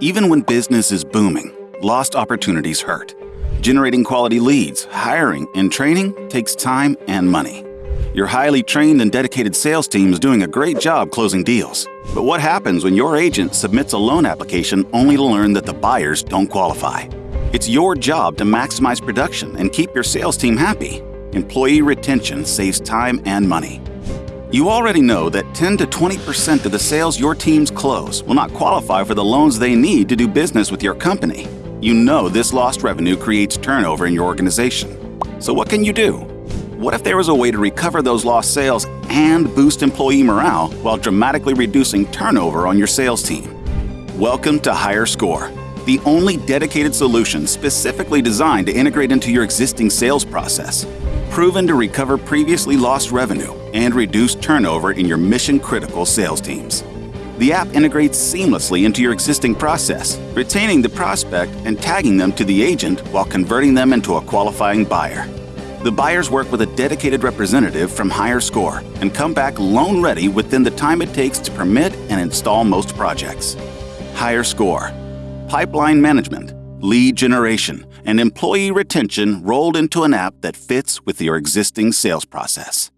Even when business is booming, lost opportunities hurt. Generating quality leads, hiring, and training takes time and money. Your highly trained and dedicated sales team is doing a great job closing deals. But what happens when your agent submits a loan application only to learn that the buyers don't qualify? It's your job to maximize production and keep your sales team happy. Employee retention saves time and money. You already know that 10 to 20% of the sales your teams close will not qualify for the loans they need to do business with your company. You know this lost revenue creates turnover in your organization. So what can you do? What if there was a way to recover those lost sales and boost employee morale while dramatically reducing turnover on your sales team? Welcome to HireScore, the only dedicated solution specifically designed to integrate into your existing sales process. Proven to recover previously lost revenue and reduce turnover in your mission critical sales teams. The app integrates seamlessly into your existing process, retaining the prospect and tagging them to the agent while converting them into a qualifying buyer. The buyers work with a dedicated representative from HireScore and come back loan ready within the time it takes to permit and install most projects. HireScore, pipeline management, lead generation, and employee retention rolled into an app that fits with your existing sales process.